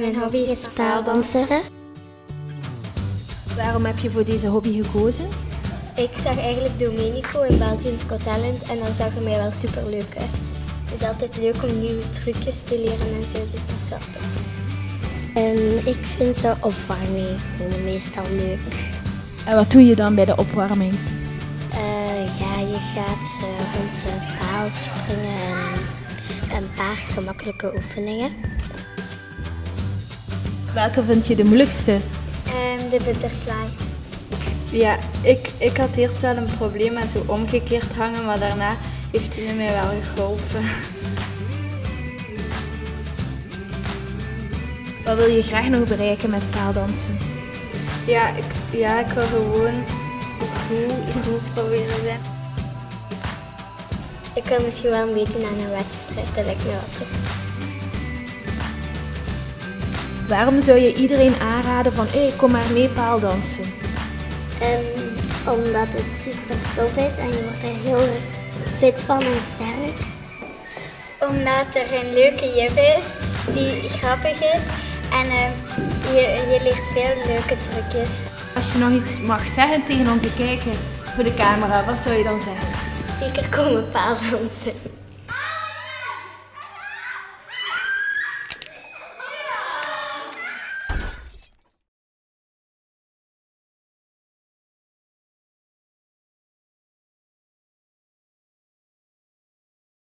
Mijn hobby is paaldansen. Waarom heb je voor deze hobby gekozen? Ik zag eigenlijk Domenico in Belgium's Got Talent en dan zag er mij wel super leuk uit. Het is altijd leuk om nieuwe trucjes te leren en zo, dus dat is wel tof. En ik vind de opwarming meestal leuk. En wat doe je dan bij de opwarming? Eh, ja, je gaat eh, rond de paal springen en een paar gemakkelijke oefeningen. Welke vind je de moeilijkste? En de butterfly. Ja, ik, ik had eerst wel een probleem met zo omgekeerd hangen, maar daarna heeft hij mij wel geholpen. Wat wil je graag nog bereiken met paaldansen? Ja, ik, ja, ik wil gewoon goed, goed proberen zijn. Ik wil misschien wel een beetje naar een wedstrijd, dat lijkt me wel. Waarom zou je iedereen aanraden van hé, kom maar mee paaldansen? Um, omdat het super tof is en je wordt er heel fit van en sterk. Omdat er een leuke juf is die grappig is en uh, je, je leert veel leuke trucjes. Als je nog iets mag zeggen tegen onze kijker voor de camera, wat zou je dan zeggen? Zeker komen paaldansen.